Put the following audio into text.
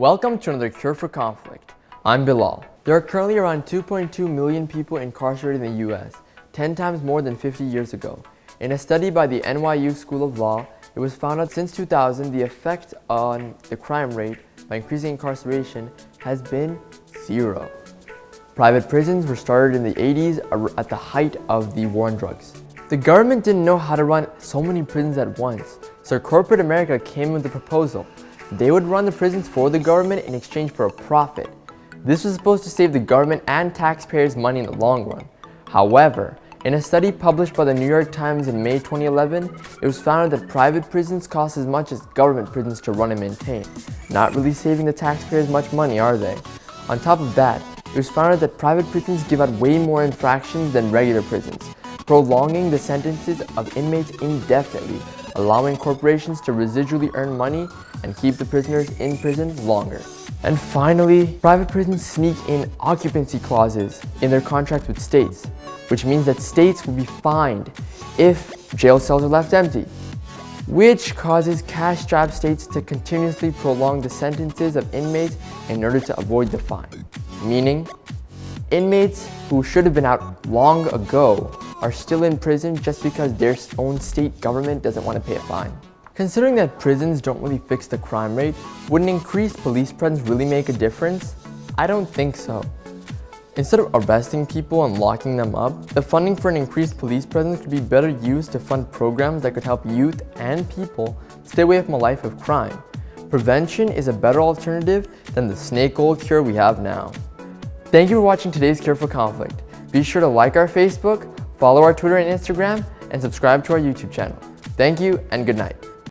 Welcome to another Cure for Conflict. I'm Bilal. There are currently around 2.2 million people incarcerated in the US, 10 times more than 50 years ago. In a study by the NYU School of Law, it was found that since 2000, the effect on the crime rate by increasing incarceration has been zero. Private prisons were started in the 80s at the height of the war on drugs. The government didn't know how to run so many prisons at once, so corporate America came with a proposal. They would run the prisons for the government in exchange for a profit. This was supposed to save the government and taxpayers money in the long run. However, in a study published by the New York Times in May 2011, it was found that private prisons cost as much as government prisons to run and maintain. Not really saving the taxpayers much money, are they? On top of that, it was found that private prisons give out way more infractions than regular prisons, prolonging the sentences of inmates indefinitely, allowing corporations to residually earn money and keep the prisoners in prison longer. And finally, private prisons sneak in occupancy clauses in their contracts with states, which means that states will be fined if jail cells are left empty, which causes cash-strapped states to continuously prolong the sentences of inmates in order to avoid the fine. Meaning, inmates who should have been out long ago are still in prison just because their own state government doesn't want to pay a fine. Considering that prisons don't really fix the crime rate, would an increased police presence really make a difference? I don't think so. Instead of arresting people and locking them up, the funding for an increased police presence could be better used to fund programs that could help youth and people stay away from a life of crime. Prevention is a better alternative than the snake oil cure we have now. Thank you for watching today's Cure for Conflict. Be sure to like our Facebook, follow our Twitter and Instagram, and subscribe to our YouTube channel. Thank you and good night.